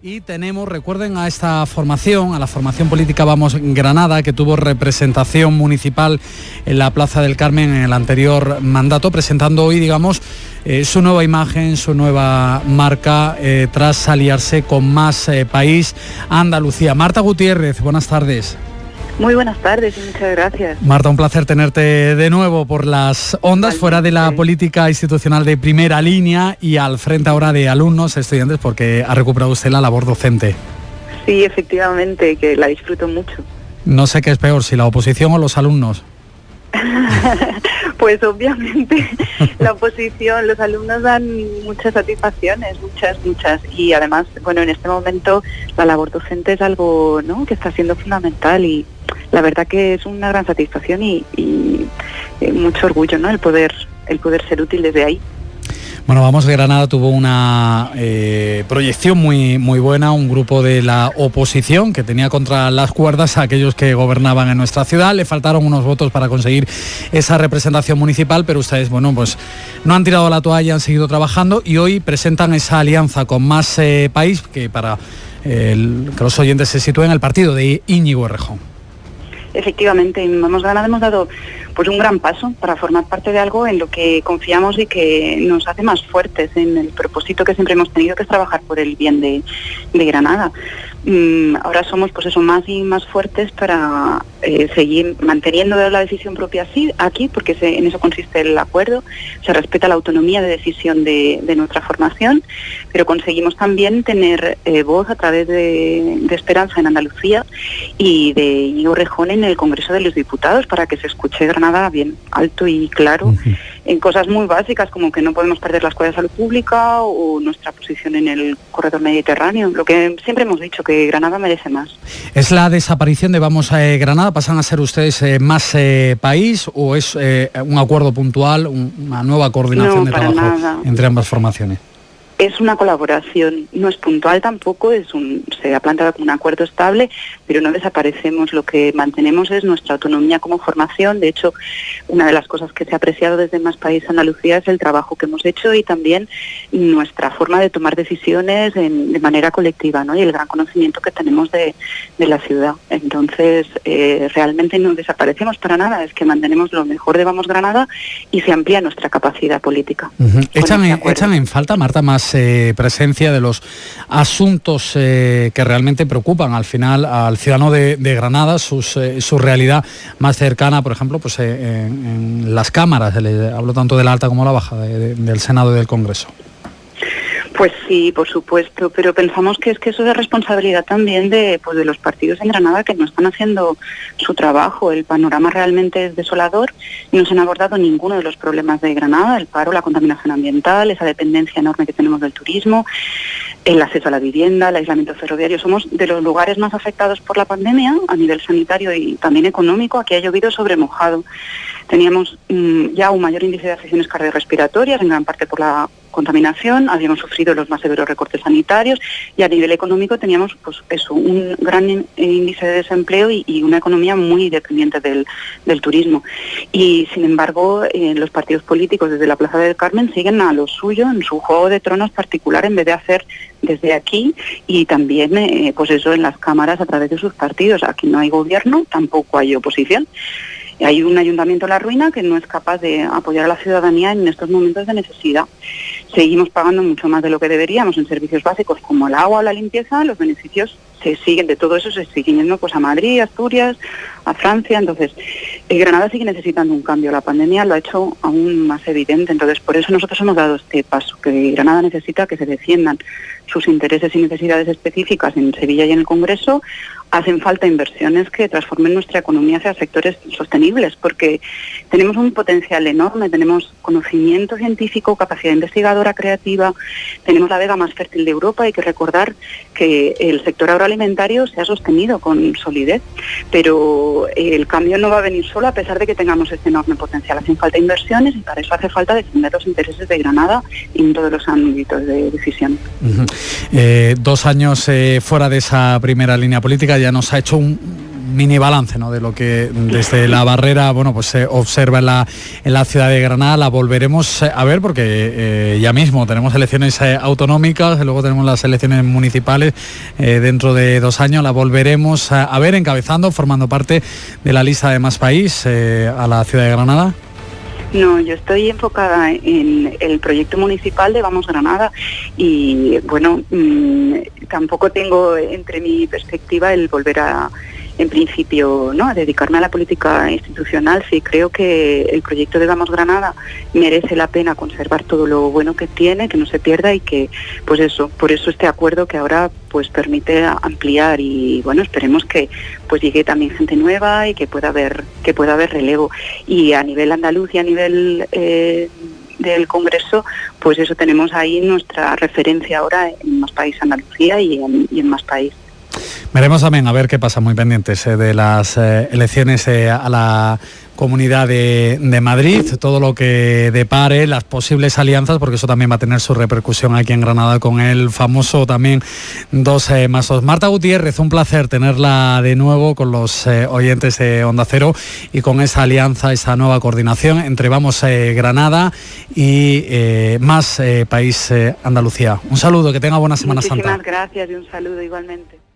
Y tenemos, recuerden a esta formación, a la formación política Vamos Granada, que tuvo representación municipal en la Plaza del Carmen en el anterior mandato, presentando hoy, digamos, eh, su nueva imagen, su nueva marca, eh, tras aliarse con más eh, país, Andalucía. Marta Gutiérrez, buenas tardes. Muy buenas tardes y muchas gracias. Marta, un placer tenerte de nuevo por las ondas, fuera de la política institucional de primera línea y al frente ahora de alumnos, estudiantes, porque ha recuperado usted la labor docente. Sí, efectivamente, que la disfruto mucho. No sé qué es peor, si la oposición o los alumnos. pues obviamente la oposición, los alumnos dan muchas satisfacciones, muchas, muchas. Y además, bueno, en este momento la labor docente es algo ¿no? que está siendo fundamental y la verdad que es una gran satisfacción y, eh, mucho orgullo, ¿no? El poder, el poder ser útil desde ahí. Bueno, Vamos Granada tuvo una eh, proyección muy, muy buena, un grupo de la oposición que tenía contra las cuerdas a aquellos que gobernaban en nuestra ciudad. Le faltaron unos votos para conseguir esa representación municipal, pero ustedes, bueno, pues no han tirado la toalla, han seguido trabajando y hoy presentan esa alianza con más eh, país que para que los oyentes se sitúen en el partido de Íñigo Errejón efectivamente, en Vamos Granada hemos dado pues un gran paso para formar parte de algo en lo que confiamos y que nos hace más fuertes en el propósito que siempre hemos tenido, que es trabajar por el bien de, Granada. Mm, ahora somos pues eso más y más fuertes para eh, seguir manteniendo la decisión propia así, aquí, porque en eso consiste el acuerdo, se respeta la autonomía de decisión de, nuestra formación, pero conseguimos también tener eh, voz a través de, Esperanza en Andalucía y de Igo Rejón en el Congreso de los Diputados para que se escuche Granada bien alto y claro en cosas muy básicas como que no podemos perder la escuela de salud pública o nuestra posición en el corredor mediterráneo, lo que siempre hemos dicho que Granada merece más. ¿Es la desaparición de Vamos a Granada? ¿Pasan a ser ustedes eh, más eh, país o es eh, un acuerdo puntual, una nueva coordinación de trabajo entre ambas formaciones? Es una colaboración, no es puntual tampoco, es un, se ha planteado como un acuerdo estable, pero no desaparecemos. Lo que mantenemos es nuestra autonomía como formación. De hecho, una de las cosas que se ha apreciado desde Más País Andalucía es el trabajo que hemos hecho y también nuestra forma de tomar decisiones de manera colectiva ¿no? y el gran conocimiento que tenemos de, la ciudad. Entonces, eh, realmente no desaparecemos para nada, es que mantenemos lo mejor de Vamos Granada y se amplía nuestra capacidad política. ¿Echan, ¿Echan en falta, Marta, más eh, presencia de los asuntos eh, que realmente preocupan al final al ciudadano de, Granada, eh, su realidad más cercana, por ejemplo, pues en, las cámaras, hablo tanto de la alta como la baja, del Senado y del Congreso. Pues sí, por supuesto, pero pensamos que es que eso es responsabilidad también de, pues de los partidos en Granada que no están haciendo su trabajo. El panorama realmente es desolador y no se han abordado ninguno de los problemas de Granada, el paro, la contaminación ambiental, esa dependencia enorme que tenemos del turismo, el acceso a la vivienda, el aislamiento ferroviario. Somos de los lugares más afectados por la pandemia a nivel sanitario y también económico. Aquí ha llovido sobre mojado. Teníamos mm, ya un mayor índice de afecciones cardiorrespiratorias, en gran parte por la contaminación, habíamos sufrido los más severos recortes sanitarios y a nivel económico teníamos pues eso, un gran índice de desempleo y, una economía muy dependiente del, turismo. Y sin embargo, eh, los partidos políticos desde la Plaza del Carmen siguen a lo suyo en su juego de tronos particular en vez de hacer desde aquí y también eh, pues eso en las cámaras a través de sus partidos. Aquí no hay gobierno, tampoco hay oposición. Hay un ayuntamiento en la ruina que no es capaz de apoyar a la ciudadanía en estos momentos de necesidad. Seguimos pagando mucho más de lo que deberíamos en servicios básicos como el agua o la limpieza, los beneficios se siguen, de todo eso se siguen yendo pues a Madrid, Asturias, a Francia, entonces eh, Granada sigue necesitando un cambio, la pandemia lo ha hecho aún más evidente, entonces por eso nosotros hemos dado este paso, que Granada necesita que se defiendan sus intereses y necesidades específicas en Sevilla y en el Congreso, hacen falta inversiones que transformen nuestra economía hacia sectores sostenibles, porque tenemos un potencial enorme, tenemos conocimiento científico, capacidad investigadora creativa, tenemos la vega más fértil de Europa, hay que recordar que el sector agroalimentario se ha sostenido con solidez, pero el cambio no va a venir solo a pesar de que tengamos este enorme potencial, hacen falta inversiones y para eso hace falta defender los intereses de Granada en todos los ámbitos de decisión. Eh, dos años eh, fuera de esa primera línea política ya nos ha hecho un mini balance ¿no? de lo que desde la barrera bueno, pues se observa en la, en la ciudad de Granada. La volveremos a ver porque ya mismo tenemos elecciones autonómicas, luego tenemos las elecciones municipales dentro de dos años. La volveremos a, a ver encabezando, formando parte de la lista de más país a la ciudad de Granada. No, yo estoy enfocada en el proyecto municipal de Vamos Granada y bueno, mm, tampoco tengo entre mi perspectiva el volver a en principio, ¿no? a dedicarme a la política institucional, sí creo que el proyecto de Vamos Granada merece la pena conservar todo lo bueno que tiene, que no se pierda y que, pues eso, por eso este acuerdo que ahora pues permite ampliar y bueno, esperemos que pues llegue también gente nueva y que pueda haber, que pueda haber relevo. Y a nivel andaluz y a nivel eh, del Congreso, pues eso tenemos ahí nuestra referencia ahora en Más País Andalucía y en, y en Más País. Veremos también a ver qué pasa muy pendientes eh, de las eh, elecciones eh, a la Comunidad de, Madrid, todo lo que depare, las posibles alianzas, porque eso también va a tener su repercusión aquí en Granada con el famoso también dos masos. Marta Gutiérrez, un placer tenerla de nuevo con los oyentes de Onda Cero y con esa alianza, esa nueva coordinación entre Vamos Granada y más País Andalucía. Un saludo, que tenga buena Semana Muchísimas Santa. gracias y un saludo igualmente.